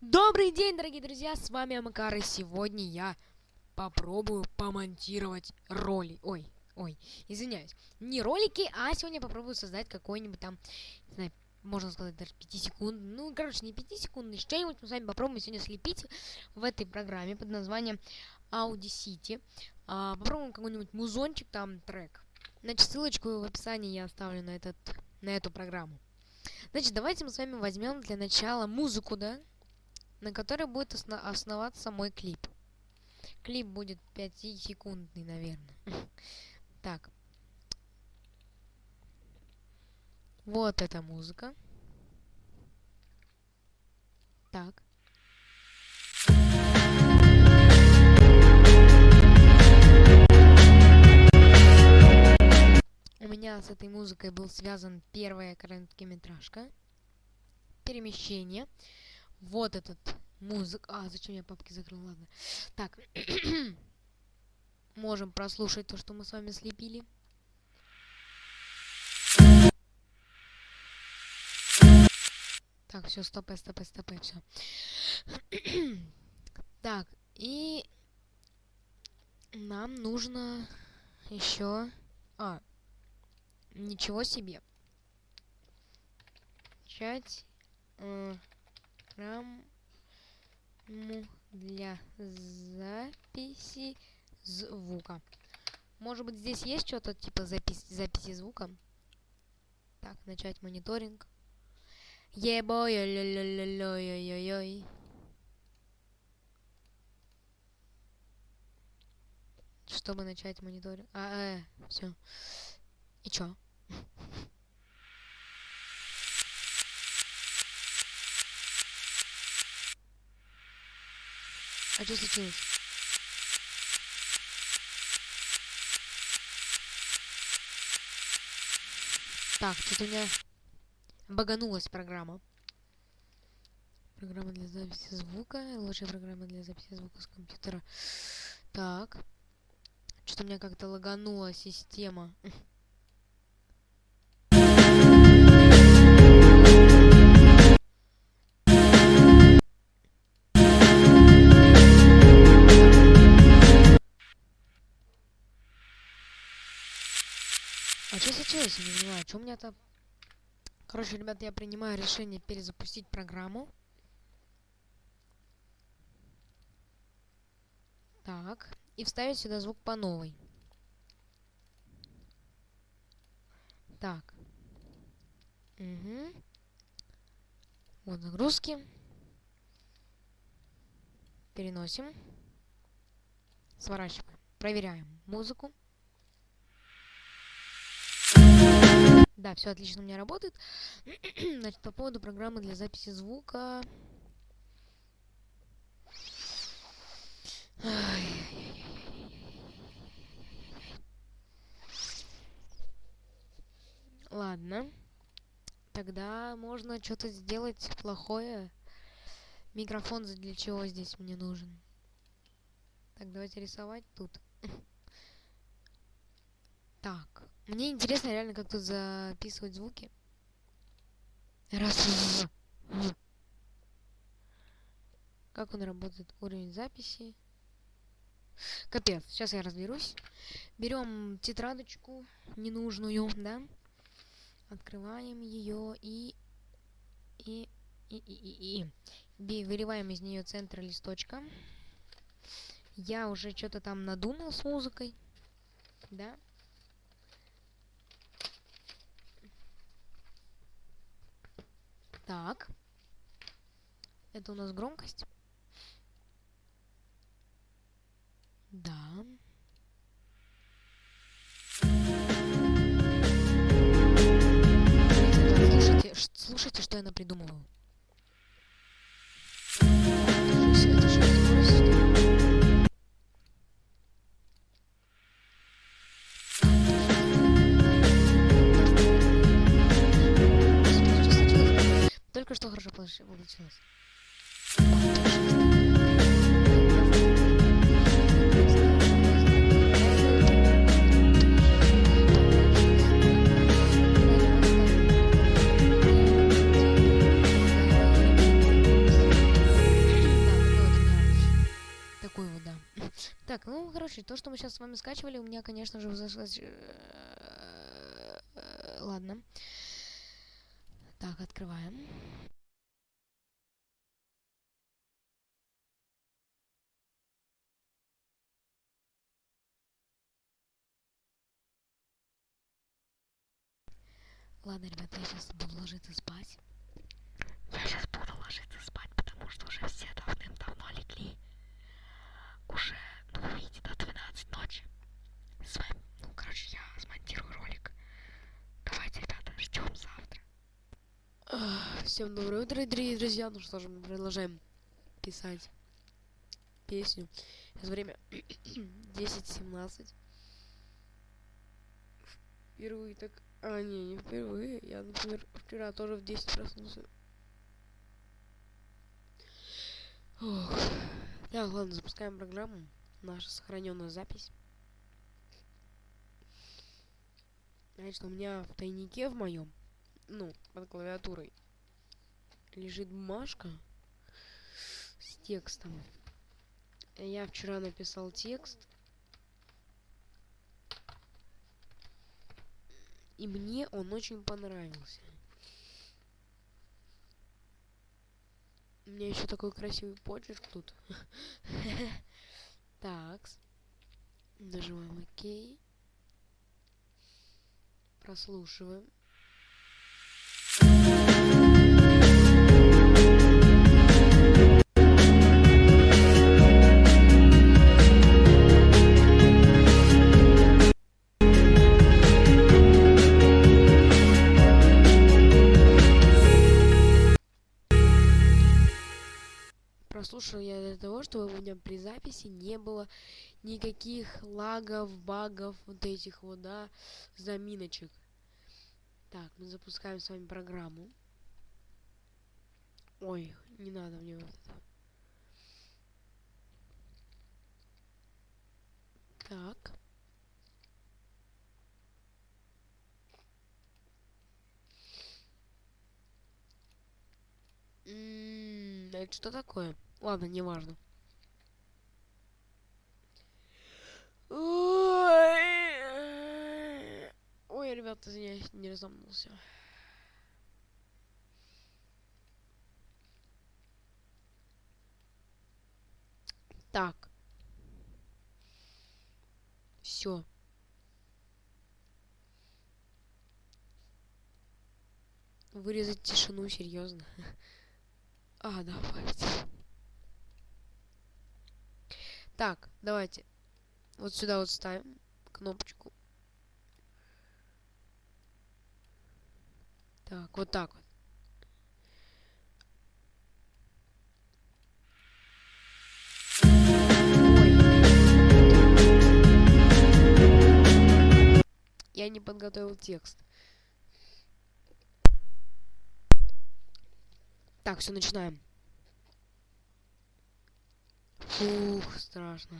Добрый день, дорогие друзья, с вами Амакар, и сегодня я попробую помонтировать роли. Ой, ой, извиняюсь. Не ролики, а сегодня попробую создать какой-нибудь там, не знаю, можно сказать, даже 5 секунд. Ну, короче, не 5 секунд, что-нибудь мы с вами попробуем сегодня слепить в этой программе под названием Audacity. А, попробуем какой-нибудь музончик, там, трек. Значит, ссылочку в описании я оставлю на, этот, на эту программу. Значит, давайте мы с вами возьмем для начала музыку, да? На которой будет осно основаться мой клип. Клип будет 5-секундный, наверное. так. Вот эта музыка. Так. У меня с этой музыкой был связан первая короткометражка. Перемещение. Вот этот музык. А, зачем я папки закрыл? Ладно. Так. Можем прослушать то, что мы с вами слепили. Так, все, стопай, стопай, стопай, все. так, и нам нужно еще... А, ничего себе. Начать... Э программу для записи звука. Может быть, здесь есть что-то типа запись, записи звука? Так, начать мониторинг. Ебой, ой-ой-ой-ой-ой-ой. Чтобы начать мониторинг. А, э, все. И чё? А что случилось? Так, что-то у меня баганулась программа. Программа для записи звука. Лучшая программа для записи звука с компьютера. Так. Что-то у меня как-то лаганула система. Что случилось? Я не понимаю, что у меня там... Короче, ребята, я принимаю решение перезапустить программу. Так. И вставить сюда звук по новой. Так. Угу. Вот нагрузки. Переносим. Сворачиваем. Проверяем музыку. Да, все отлично у меня работает. Значит, по поводу программы для записи звука. Ладно. Тогда можно что-то сделать плохое. Микрофон для чего здесь мне нужен? Так, давайте рисовать тут. Так. Мне интересно реально, как тут записывать звуки. Раз. Как он работает? Уровень записи. Капец, сейчас я разберусь. Берем тетрадочку ненужную, да? Открываем ее и... И... И, и, и, и. Выливаем из нее центр листочка. Я уже что-то там надумал с музыкой. Да? Так. Это у нас громкость. Да. Слушайте, слушайте, что я напридумываю. все хорошо получилось. Такой вот, да. Так, ну, короче, то, что мы сейчас с вами скачивали, у меня, конечно же, зашлось... Э, э, ладно. Так, открываем. Ладно, ребята, я сейчас буду ложиться спать. Я сейчас буду ложиться спать, потому что уже все давным-давно легли. Уже, ну, видите, до 12 ночи. С вами, ну, короче, я смонтирую ролик. Давайте, ребята, ждем завтра. Всем доброе утро, дорогие друзья. Ну что же, мы продолжаем писать песню. Сейчас время 10.17. Впервые так... А, не, не впервые. Я, например, вчера тоже в 10 проснулся. Ох. Так, ладно, запускаем программу. Наша сохраненная запись. Значит, у меня в тайнике в моем, ну, под клавиатурой, лежит бумажка с текстом. Я вчера написал текст. И мне он очень понравился. У меня еще такой красивый почерк тут. Так. Нажимаем ОК. Прослушиваем. Для того, чтобы у меня при записи не было никаких лагов, багов, вот этих вот, да, заминочек. Так, мы запускаем с вами программу. Ой, не надо мне вот это. Так. М-м, это что такое? Ладно, неважно. Ой, Ой, ребята, извиняюсь, не разомнулся. Так. Все. Вырезать тишину, серьезно. А, давайте. Так, давайте. Вот сюда вот ставим кнопочку. Так, вот так вот. Я не подготовил текст. Так, все, начинаем. Фух, страшно.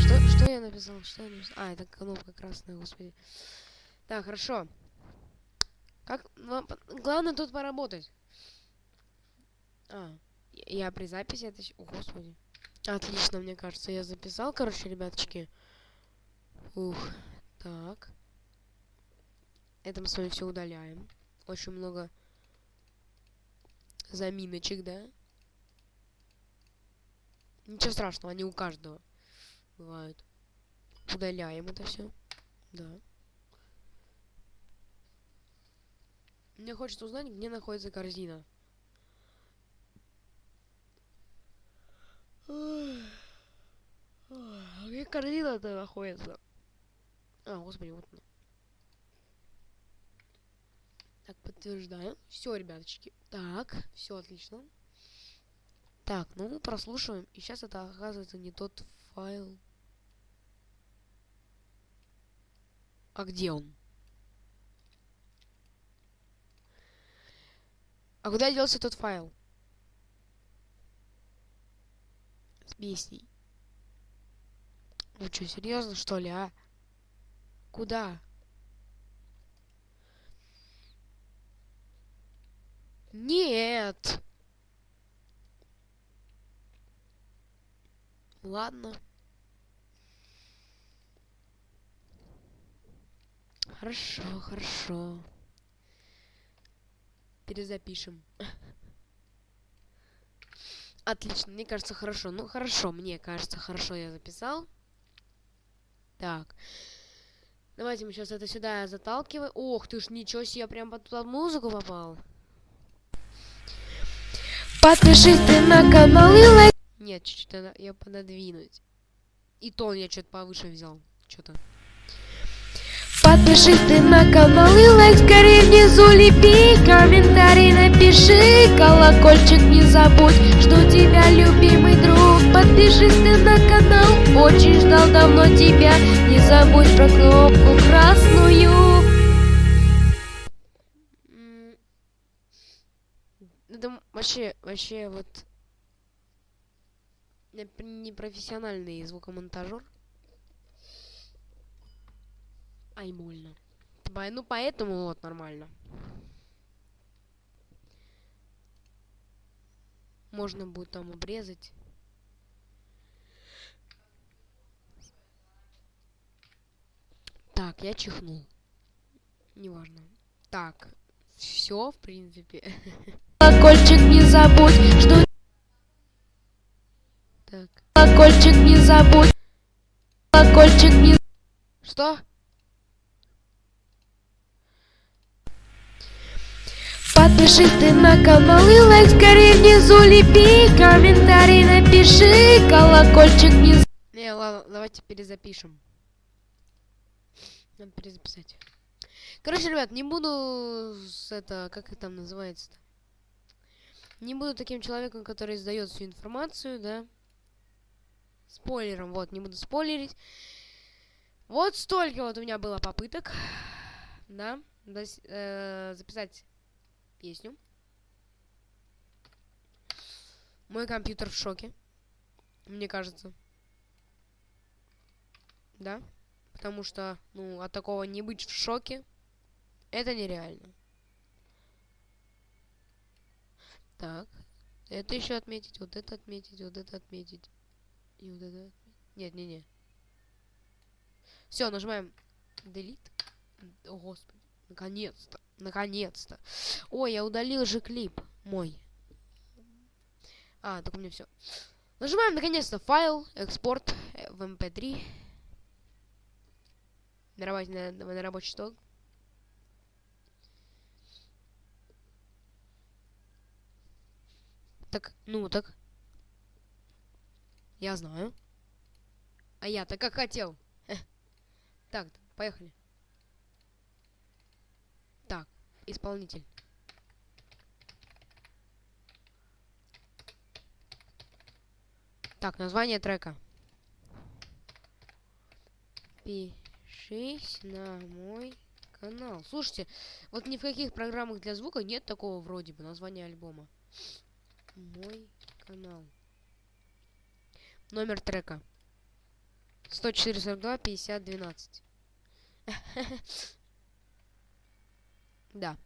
Что, что я написал? Что я написал? А, это кнопка красная, господи. Так, хорошо. Как... Главное тут поработать. А, я при записи это... О, господи. Отлично, мне кажется, я записал, короче, ребяточки. Ух, так. Это мы с вами все удаляем. Очень много заминочек, да? Ничего страшного, они у каждого бывают. Удаляем это все. Да. Мне хочется узнать, где находится корзина. Где корзина-то находится? А, господи, вот она. Так, подтверждаем. Все, ребяточки. Так, все отлично. Так, ну прослушиваем. И сейчас это оказывается не тот файл. А где он? А куда делся тот файл? с песней. Вы что, серьезно, что ли, а? Куда? Нет. Ладно. Хорошо, хорошо. Перезапишем. Отлично, мне кажется, хорошо. Ну, хорошо, мне кажется, хорошо я записал. Так. Давайте мы сейчас это сюда заталкиваем. Ох ты ж, ничего себе, я прям под, под музыку попал. Подпишись ты на канал и лайк. Нет, чуть-чуть я пододвинуть. И тон я что-то повыше взял. Что-то. Подпишись ты на канал и лайк скорее внизу лепи Комментарий напиши, колокольчик не забудь Жду тебя, любимый друг. Подпишись ты на канал, очень ждал давно тебя. Не забудь про кнопку красную. Это вообще, вообще вот непрофессиональный звукомонтажер Ай, больно. Ну, поэтому вот, нормально. Можно будет там обрезать. Так, я чихнул. Неважно. Так, все, в принципе. Колокольчик не забудь, что... Так. Колокольчик не забудь. Колокольчик не... Что? Ты на канал и лайк скорее внизу лепи Комментарий напиши, колокольчик не... Не, ладно, давайте перезапишем. Надо перезаписать. Короче, ребят, не буду с это, как это там называется-то? Не буду таким человеком, который сдает всю информацию, да? Спойлером, вот, не буду спойлерить. Вот столько вот у меня было попыток, да, э, записать песню. Мой компьютер в шоке. Мне кажется. Да? Потому что, ну, от такого не быть в шоке, это нереально. Так. Это еще отметить, вот это отметить, вот это отметить. И вот это отметить. Нет, не, не. Все, нажимаем Delete. О, господи. Наконец-то. Наконец-то. Ой, я удалил же клип мой. А, так у меня все. Нажимаем наконец-то файл, экспорт э, в mp3. Эм на, на, на рабочий стол. Так, ну так. Я знаю. А я-то как хотел. Так, поехали. Исполнитель. Так, название трека. Пишись на мой канал. Слушайте, вот ни в каких программах для звука нет такого вроде бы названия альбома. Мой канал. Номер трека. 10442 50 12. Да.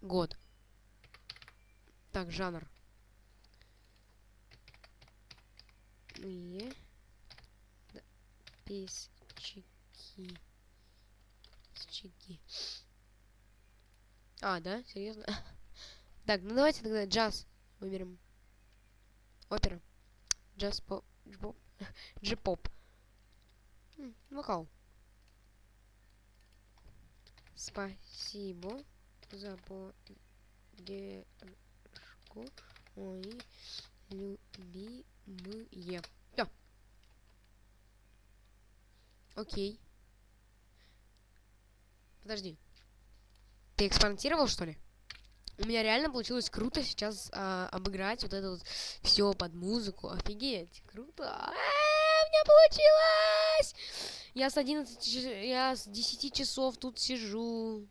Год. Так, жанр. И... Да. Песчики. Песчики. А, да? Серьезно? так, ну давайте тогда джаз выберем. Опера. Джаз поп. Джи-поп. Вокал. Спасибо за поддержку, мои любимые. Всё. Окей. Подожди. Ты экспонтировал, что ли? У меня реально получилось круто сейчас а, обыграть вот это вот все под музыку. Офигеть, круто. А -а -а, у меня получилось! Я с 11 я с 10 часов тут сижу.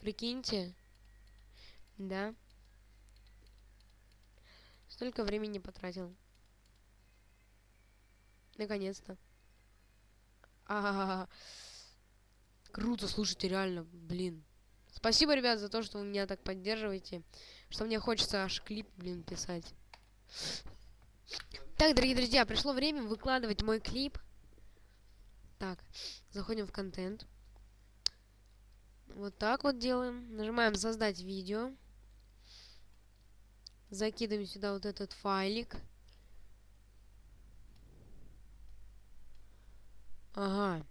Прикиньте. Да. Столько времени потратил. Наконец-то. А, Круто, слушайте, реально, блин. Спасибо, ребят, за то, что вы меня так поддерживаете. Что мне хочется аж клип, блин, писать. Так, дорогие друзья, пришло время выкладывать мой клип. Так, заходим в контент. Вот так вот делаем. Нажимаем создать видео. Закидываем сюда вот этот файлик. Ага.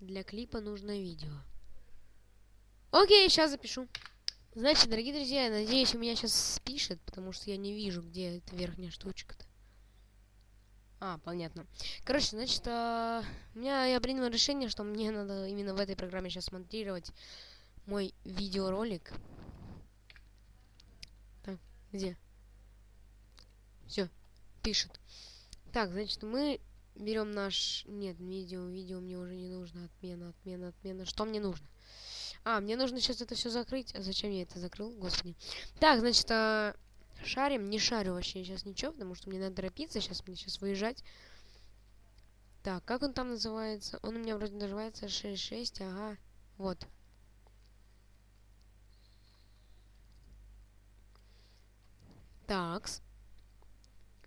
Для клипа нужно видео. Окей, сейчас запишу. Значит, дорогие друзья, надеюсь, у меня сейчас спишет, потому что я не вижу, где эта верхняя штучка-то. А, понятно. Короче, значит, а, у меня я принял решение, что мне надо именно в этой программе сейчас монтировать мой видеоролик. Так, где? Все, пишет. Так, значит, мы берем наш... Нет, видео, видео мне уже не нужно. Отмена, отмена, отмена. Что мне нужно? А, мне нужно сейчас это все закрыть. А зачем я это закрыл? Господи. Так, значит, а... Шарим, не шарю вообще сейчас ничего, потому что мне надо торопиться, сейчас мне сейчас выезжать. Так, как он там называется? Он у меня вроде называется 6.6, ага, вот. Такс.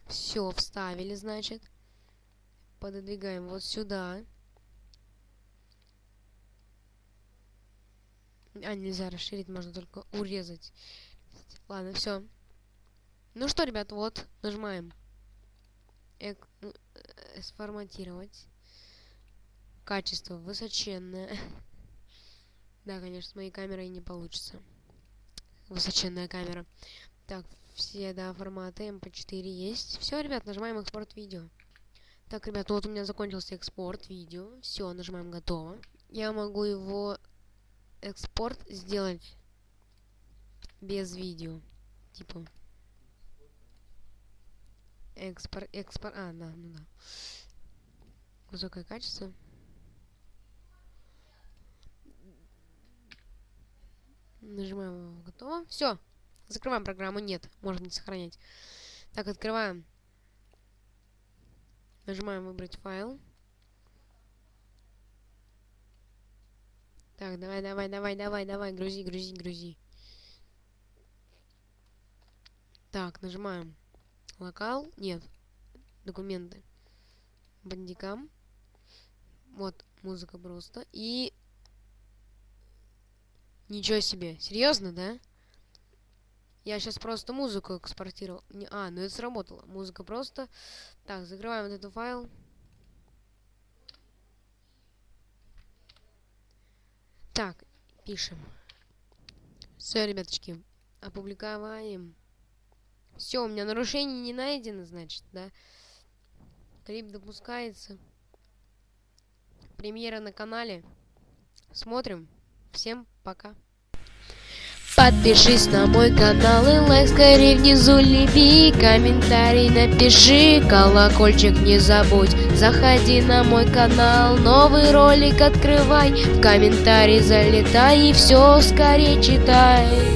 Все, вставили, значит. Пододвигаем вот сюда. А, нельзя расширить, можно только урезать. Ладно, все. Ну что, ребят, вот, нажимаем. Эк ну, э сформатировать. Качество высоченное. да, конечно, с моей камерой не получится. Высоченная камера. Так, все, да, форматы MP4 есть. Все, ребят, нажимаем экспорт видео. Так, ребят, вот у меня закончился экспорт видео. Все, нажимаем готово. Я могу его экспорт сделать без видео. Типа Экспорт, экспорт, а, да, ну да. Высокое качество. Нажимаем готово. Все. Закрываем программу. Нет, можно не сохранять. Так, открываем. Нажимаем выбрать файл. Так, давай, давай, давай, давай, давай, грузи, грузи, грузи. Так, нажимаем Локал? Нет. Документы. Бандикам. Вот, музыка просто. И... Ничего себе. Серьезно, да? Я сейчас просто музыку экспортировал. Не, а, ну это сработало. Музыка просто. Так, закрываем вот этот файл. Так, пишем. Все, ребяточки, опубликоваем. Все, у меня нарушение не найдено, значит, да? Клип допускается. Премьера на канале. Смотрим. Всем пока. Подпишись на мой канал и лайк скорее внизу леви Комментарий напиши, колокольчик не забудь Заходи на мой канал, новый ролик открывай В комментарий залетай и все скорее читай